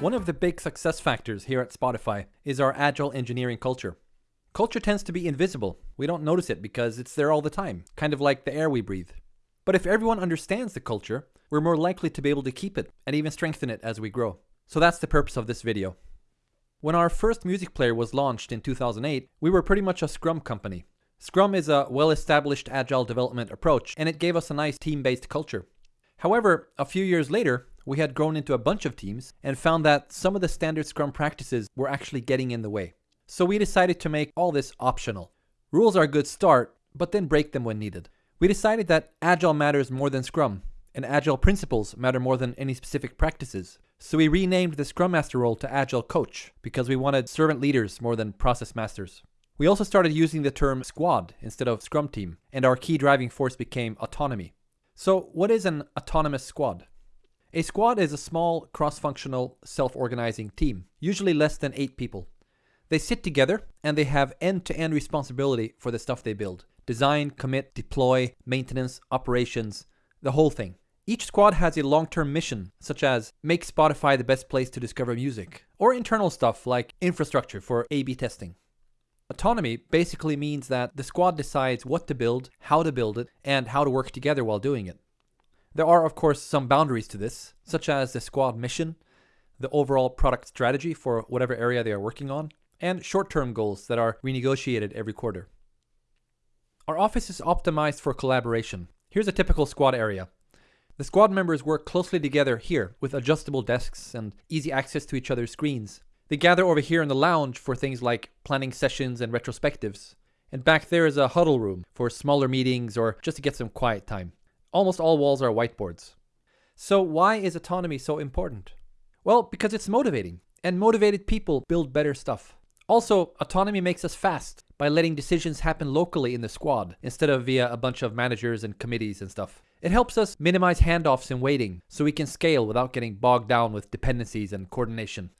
One of the big success factors here at Spotify is our agile engineering culture. Culture tends to be invisible. We don't notice it because it's there all the time, kind of like the air we breathe. But if everyone understands the culture, we're more likely to be able to keep it and even strengthen it as we grow. So that's the purpose of this video. When our first music player was launched in 2008, we were pretty much a Scrum company. Scrum is a well-established agile development approach and it gave us a nice team-based culture. However, a few years later, we had grown into a bunch of teams and found that some of the standard Scrum practices were actually getting in the way. So we decided to make all this optional. Rules are a good start, but then break them when needed. We decided that Agile matters more than Scrum, and Agile principles matter more than any specific practices. So we renamed the Scrum Master role to Agile Coach, because we wanted servant leaders more than process masters. We also started using the term squad instead of Scrum team, and our key driving force became autonomy. So what is an autonomous squad? A squad is a small, cross-functional, self-organizing team, usually less than 8 people. They sit together and they have end-to-end responsibility for the stuff they build. Design, commit, deploy, maintenance, operations, the whole thing. Each squad has a long-term mission, such as make Spotify the best place to discover music, or internal stuff like infrastructure for A-B testing. Autonomy basically means that the squad decides what to build, how to build it, and how to work together while doing it. There are, of course, some boundaries to this, such as the squad mission, the overall product strategy for whatever area they are working on, and short-term goals that are renegotiated every quarter. Our office is optimized for collaboration. Here's a typical squad area. The squad members work closely together here with adjustable desks and easy access to each other's screens. They gather over here in the lounge for things like planning sessions and retrospectives. And back there is a huddle room for smaller meetings or just to get some quiet time. Almost all walls are whiteboards. So why is autonomy so important? Well, because it's motivating, and motivated people build better stuff. Also, autonomy makes us fast by letting decisions happen locally in the squad instead of via a bunch of managers and committees and stuff. It helps us minimize handoffs and waiting so we can scale without getting bogged down with dependencies and coordination.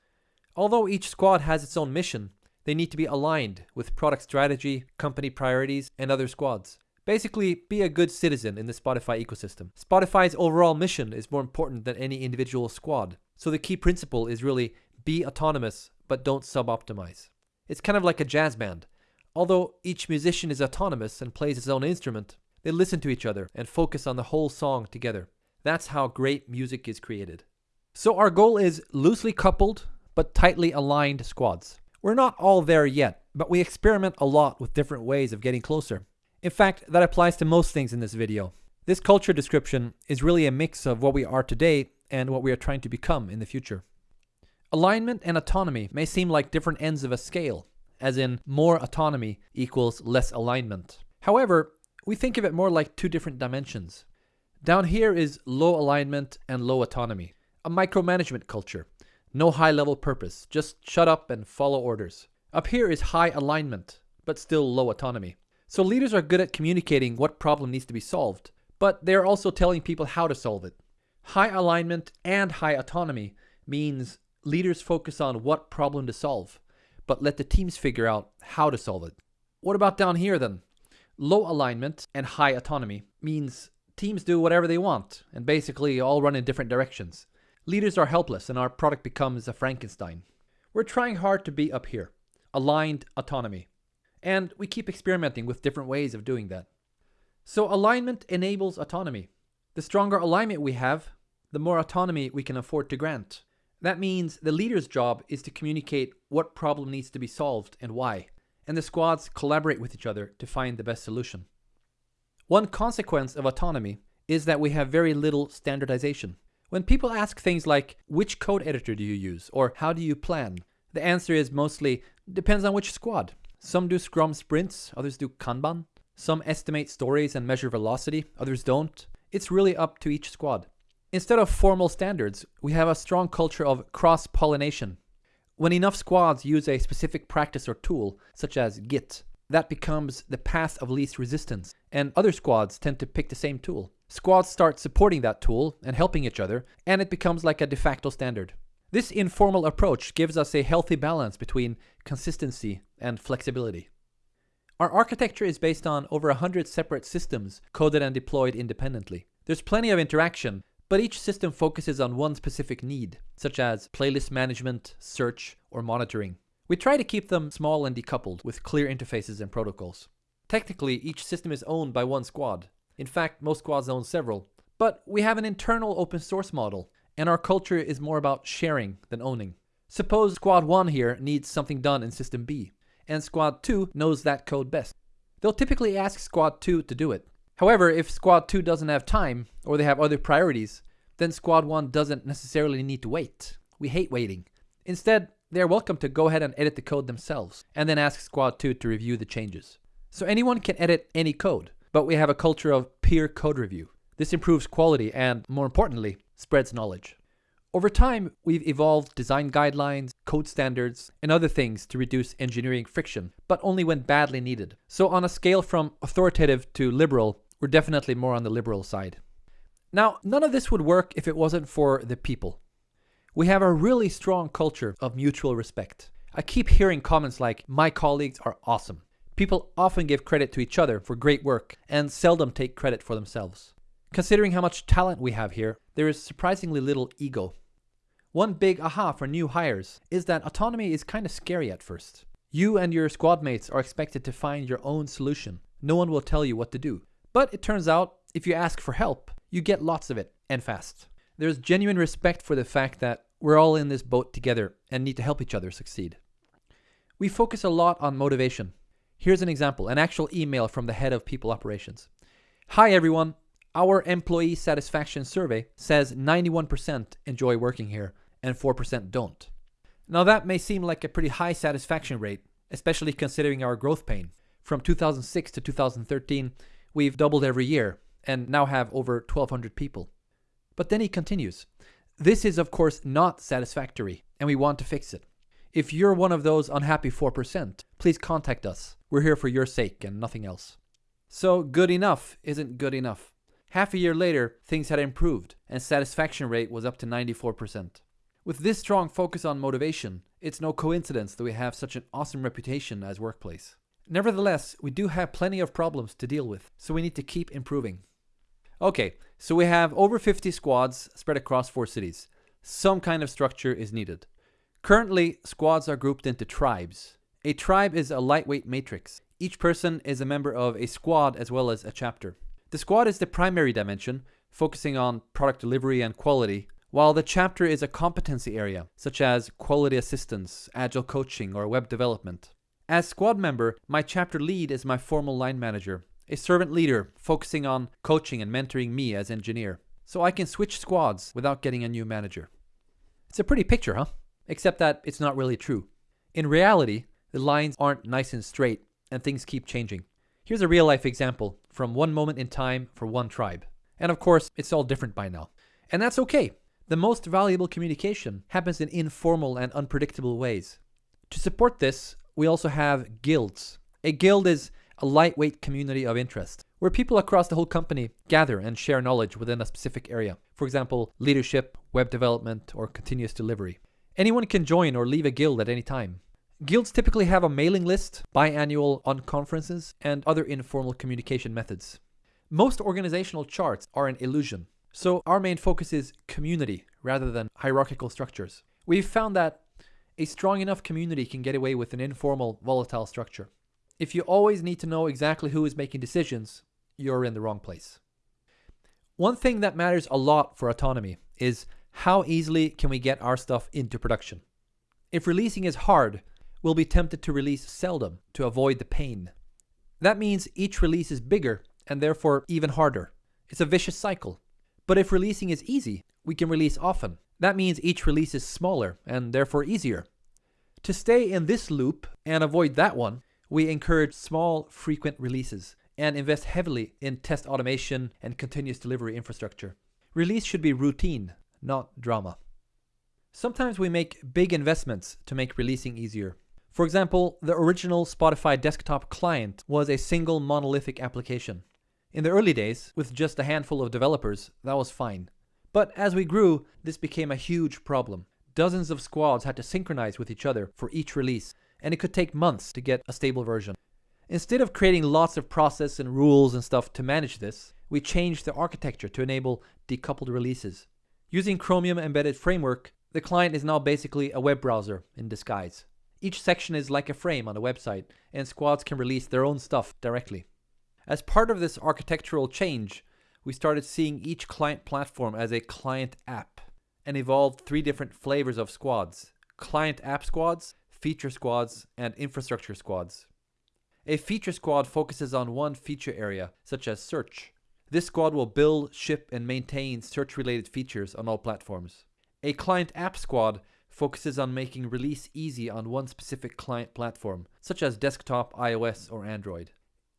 Although each squad has its own mission, they need to be aligned with product strategy, company priorities, and other squads. Basically, be a good citizen in the Spotify ecosystem. Spotify's overall mission is more important than any individual squad. So the key principle is really be autonomous, but don't sub-optimize. It's kind of like a jazz band. Although each musician is autonomous and plays his own instrument, they listen to each other and focus on the whole song together. That's how great music is created. So our goal is loosely coupled, but tightly aligned squads. We're not all there yet, but we experiment a lot with different ways of getting closer. In fact, that applies to most things in this video. This culture description is really a mix of what we are today and what we are trying to become in the future. Alignment and autonomy may seem like different ends of a scale, as in more autonomy equals less alignment. However, we think of it more like two different dimensions. Down here is low alignment and low autonomy, a micromanagement culture. No high level purpose, just shut up and follow orders. Up here is high alignment, but still low autonomy. So leaders are good at communicating what problem needs to be solved, but they're also telling people how to solve it. High alignment and high autonomy means leaders focus on what problem to solve, but let the teams figure out how to solve it. What about down here then? Low alignment and high autonomy means teams do whatever they want and basically all run in different directions. Leaders are helpless and our product becomes a Frankenstein. We're trying hard to be up here. Aligned autonomy. And we keep experimenting with different ways of doing that. So alignment enables autonomy. The stronger alignment we have, the more autonomy we can afford to grant. That means the leader's job is to communicate what problem needs to be solved and why, and the squads collaborate with each other to find the best solution. One consequence of autonomy is that we have very little standardization. When people ask things like, which code editor do you use, or how do you plan, the answer is mostly, depends on which squad. Some do Scrum sprints, others do Kanban. Some estimate stories and measure velocity, others don't. It's really up to each squad. Instead of formal standards, we have a strong culture of cross-pollination. When enough squads use a specific practice or tool, such as Git, that becomes the path of least resistance, and other squads tend to pick the same tool. Squads start supporting that tool and helping each other, and it becomes like a de facto standard. This informal approach gives us a healthy balance between consistency and flexibility. Our architecture is based on over 100 separate systems coded and deployed independently. There's plenty of interaction, but each system focuses on one specific need, such as playlist management, search, or monitoring. We try to keep them small and decoupled with clear interfaces and protocols. Technically, each system is owned by one squad. In fact, most squads own several. But we have an internal open source model, and our culture is more about sharing than owning. Suppose Squad 1 here needs something done in System B, and Squad 2 knows that code best. They'll typically ask Squad 2 to do it. However, if Squad 2 doesn't have time, or they have other priorities, then Squad 1 doesn't necessarily need to wait. We hate waiting. Instead, they are welcome to go ahead and edit the code themselves, and then ask Squad 2 to review the changes. So anyone can edit any code, but we have a culture of peer code review. This improves quality and, more importantly, spreads knowledge. Over time, we've evolved design guidelines, code standards, and other things to reduce engineering friction, but only when badly needed. So on a scale from authoritative to liberal, we're definitely more on the liberal side. Now, none of this would work if it wasn't for the people. We have a really strong culture of mutual respect. I keep hearing comments like, my colleagues are awesome. People often give credit to each other for great work and seldom take credit for themselves. Considering how much talent we have here, there is surprisingly little ego. One big aha for new hires is that autonomy is kind of scary at first. You and your squad mates are expected to find your own solution. No one will tell you what to do. But it turns out, if you ask for help, you get lots of it, and fast. There's genuine respect for the fact that we're all in this boat together and need to help each other succeed. We focus a lot on motivation. Here's an example, an actual email from the head of people operations. Hi everyone, our employee satisfaction survey says 91% enjoy working here and 4% don't. Now that may seem like a pretty high satisfaction rate, especially considering our growth pain. From 2006 to 2013, we've doubled every year and now have over 1200 people. But then he continues, this is of course not satisfactory and we want to fix it. If you're one of those unhappy 4%, please contact us. We're here for your sake and nothing else. So good enough isn't good enough. Half a year later, things had improved and satisfaction rate was up to 94%. With this strong focus on motivation, it's no coincidence that we have such an awesome reputation as workplace. Nevertheless, we do have plenty of problems to deal with, so we need to keep improving. Okay, so we have over 50 squads spread across four cities. Some kind of structure is needed. Currently, squads are grouped into tribes. A tribe is a lightweight matrix. Each person is a member of a squad as well as a chapter. The squad is the primary dimension, focusing on product delivery and quality, while the chapter is a competency area, such as quality assistance, agile coaching, or web development. As squad member, my chapter lead is my formal line manager, a servant leader focusing on coaching and mentoring me as engineer, so I can switch squads without getting a new manager. It's a pretty picture, huh? Except that it's not really true. In reality, the lines aren't nice and straight, and things keep changing. Here's a real life example from one moment in time for one tribe. And of course, it's all different by now. And that's okay. The most valuable communication happens in informal and unpredictable ways. To support this, we also have guilds. A guild is a lightweight community of interest, where people across the whole company gather and share knowledge within a specific area. For example, leadership, web development, or continuous delivery. Anyone can join or leave a guild at any time. Guilds typically have a mailing list, biannual unconferences, and other informal communication methods. Most organizational charts are an illusion, so our main focus is community rather than hierarchical structures. We've found that a strong enough community can get away with an informal, volatile structure. If you always need to know exactly who is making decisions, you're in the wrong place. One thing that matters a lot for autonomy is how easily can we get our stuff into production. If releasing is hard, we'll be tempted to release seldom to avoid the pain. That means each release is bigger and therefore even harder. It's a vicious cycle. But if releasing is easy, we can release often. That means each release is smaller and therefore easier. To stay in this loop and avoid that one, we encourage small, frequent releases and invest heavily in test automation and continuous delivery infrastructure. Release should be routine, not drama. Sometimes we make big investments to make releasing easier. For example, the original Spotify desktop client was a single monolithic application. In the early days, with just a handful of developers, that was fine. But as we grew, this became a huge problem. Dozens of squads had to synchronize with each other for each release, and it could take months to get a stable version. Instead of creating lots of process and rules and stuff to manage this, we changed the architecture to enable decoupled releases. Using Chromium Embedded Framework, the client is now basically a web browser in disguise. Each section is like a frame on a website, and squads can release their own stuff directly. As part of this architectural change, we started seeing each client platform as a client app and evolved three different flavors of squads client app squads, feature squads, and infrastructure squads. A feature squad focuses on one feature area, such as search. This squad will build, ship, and maintain search related features on all platforms. A client app squad focuses on making release easy on one specific client platform, such as desktop, iOS, or Android.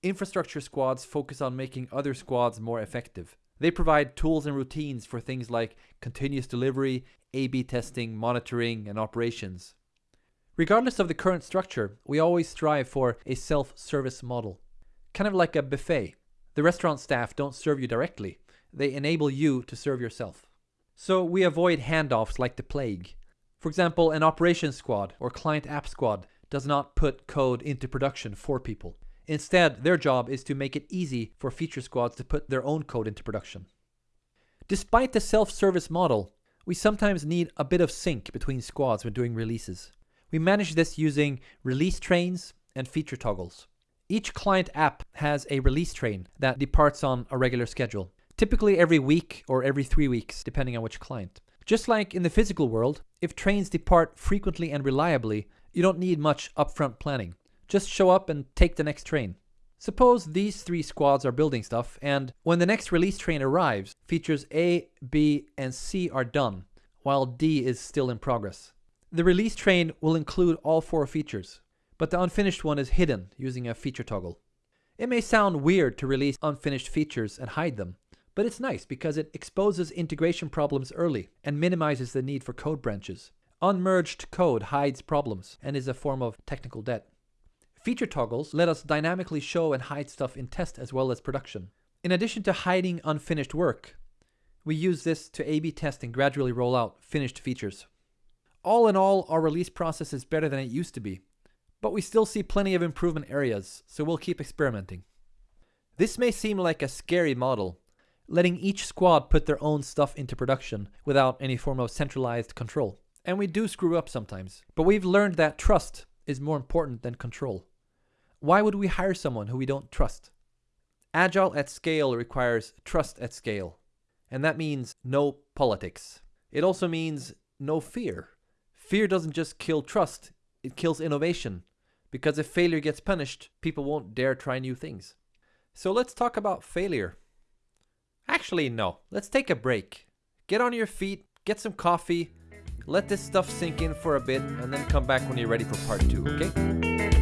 Infrastructure squads focus on making other squads more effective. They provide tools and routines for things like continuous delivery, A B testing, monitoring, and operations. Regardless of the current structure, we always strive for a self service model. Kind of like a buffet. The restaurant staff don't serve you directly, they enable you to serve yourself. So we avoid handoffs like the plague. For example, an operations squad or client app squad does not put code into production for people. Instead, their job is to make it easy for feature squads to put their own code into production. Despite the self-service model, we sometimes need a bit of sync between squads when doing releases. We manage this using release trains and feature toggles. Each client app has a release train that departs on a regular schedule, typically every week or every three weeks, depending on which client. Just like in the physical world, if trains depart frequently and reliably, you don't need much upfront planning. Just show up and take the next train. Suppose these three squads are building stuff, and when the next release train arrives, features A, B, and C are done, while D is still in progress. The release train will include all four features, but the unfinished one is hidden using a feature toggle. It may sound weird to release unfinished features and hide them, but it's nice because it exposes integration problems early and minimizes the need for code branches. Unmerged code hides problems and is a form of technical debt. Feature toggles let us dynamically show and hide stuff in test as well as production. In addition to hiding unfinished work, we use this to A-B test and gradually roll out finished features. All in all, our release process is better than it used to be, but we still see plenty of improvement areas, so we'll keep experimenting. This may seem like a scary model, letting each squad put their own stuff into production without any form of centralized control. And we do screw up sometimes, but we've learned that trust is more important than control. Why would we hire someone who we don't trust? Agile at scale requires trust at scale. And that means no politics. It also means no fear. Fear doesn't just kill trust, it kills innovation. Because if failure gets punished, people won't dare try new things. So let's talk about failure. Actually, no. Let's take a break. Get on your feet, get some coffee, let this stuff sink in for a bit, and then come back when you're ready for part two, okay?